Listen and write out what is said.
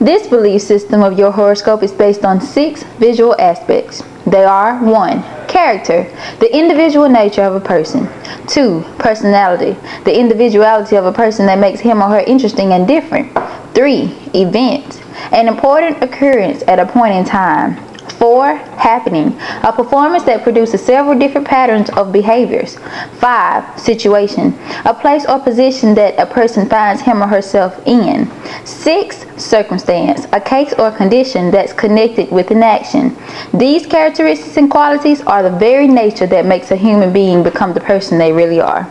This belief system of your horoscope is based on six visual aspects. They are 1. Character, the individual nature of a person. 2. Personality, the individuality of a person that makes him or her interesting and different. 3. Event, an important occurrence at a point in time. 4. Happening, a performance that produces several different patterns of behaviors. 5. Situation, a place or position that a person finds him or herself in. 6. Circumstance, a case or condition that's connected with an action. These characteristics and qualities are the very nature that makes a human being become the person they really are.